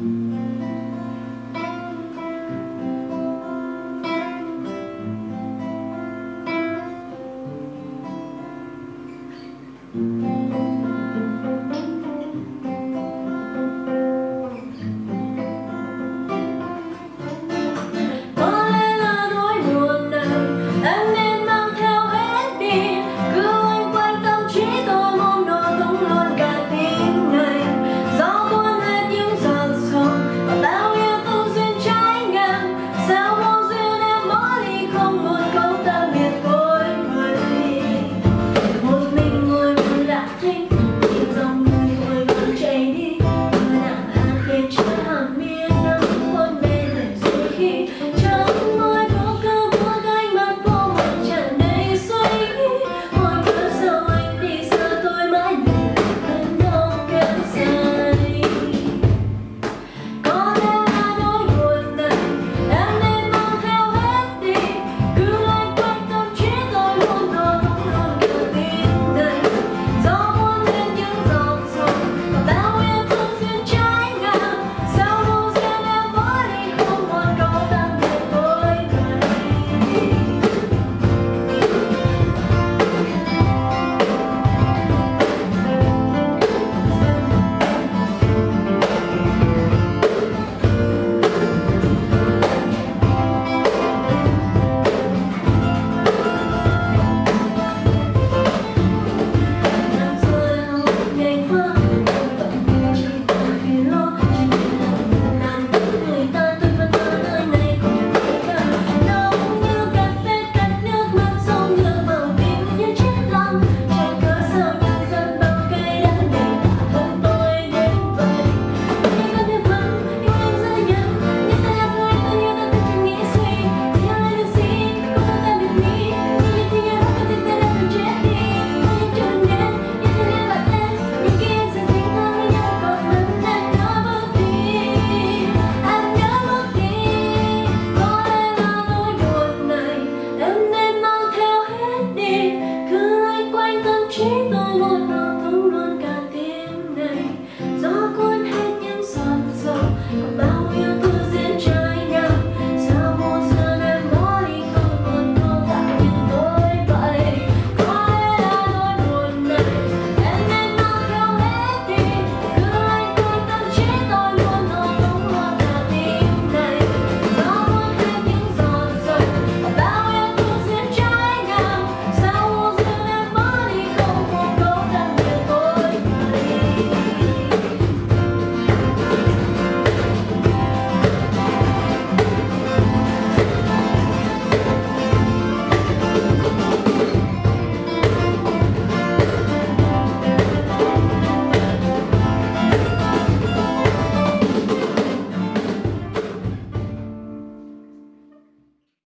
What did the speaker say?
Mm-hmm.